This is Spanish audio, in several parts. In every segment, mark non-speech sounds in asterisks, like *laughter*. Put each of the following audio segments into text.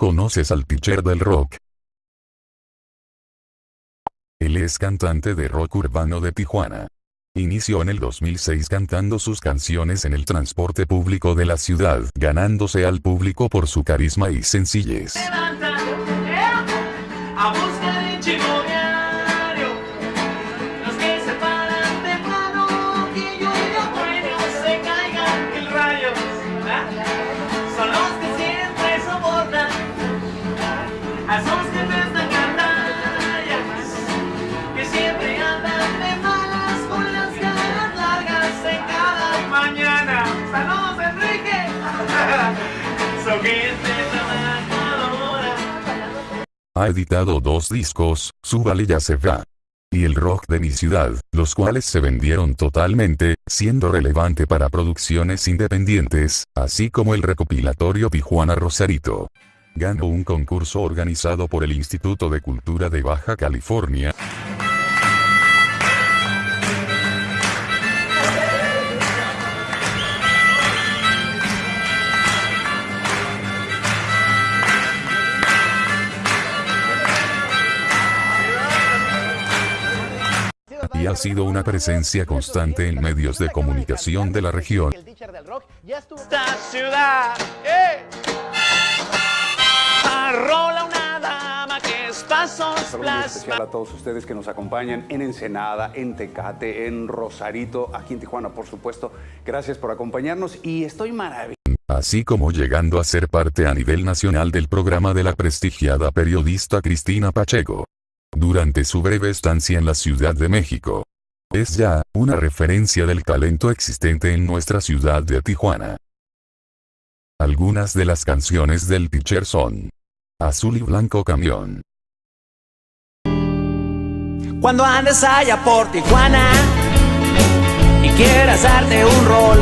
¿Conoces al teacher del rock? Él es cantante de rock urbano de Tijuana. Inició en el 2006 cantando sus canciones en el transporte público de la ciudad, ganándose al público por su carisma y sencillez. levanta, a *laughs* Ha editado dos discos, Súbale ya se va. Y el rock de mi ciudad, los cuales se vendieron totalmente, siendo relevante para producciones independientes, así como el recopilatorio Tijuana Rosarito. Ganó un concurso organizado por el Instituto de Cultura de Baja California. Y ha sido una presencia constante en medios de comunicación de la región. Esta ciudad. Saludo muy plasma. especial a todos ustedes que nos acompañan en Ensenada, en Tecate, en Rosarito, aquí en Tijuana, por supuesto. Gracias por acompañarnos y estoy maravillado. así como llegando a ser parte a nivel nacional del programa de la prestigiada periodista Cristina Pacheco. Durante su breve estancia en la Ciudad de México. Es ya, una referencia del talento existente en nuestra ciudad de Tijuana. Algunas de las canciones del teacher son Azul y Blanco Camión. Cuando andes allá por Tijuana y quieras darte un rol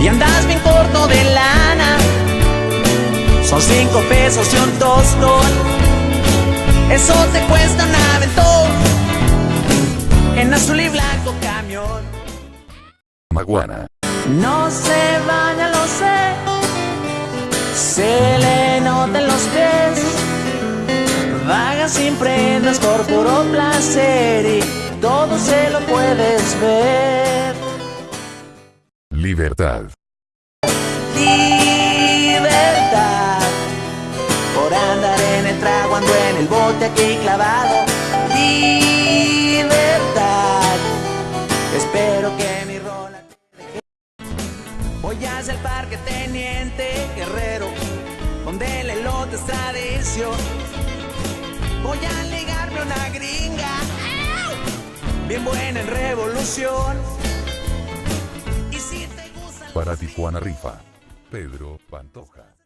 y andas bien corto de lana, son cinco pesos y un tostón. Eso te cuesta un aventón en azul y blanco camión. Maguana. No se baña, lo sé. Se le notan los pies. Sin prendas por puro placer y todo se lo puedes ver. Libertad. Libertad por andar en el trago, ando en el bote aquí clavado. Libertad. Espero que mi rola te deje. Voy hacia el parque Teniente Guerrero, donde el elote es tradición. Una gringa, bien buena en revolución. Y si te gusta Para Tijuana Rifa. Pedro Pantoja.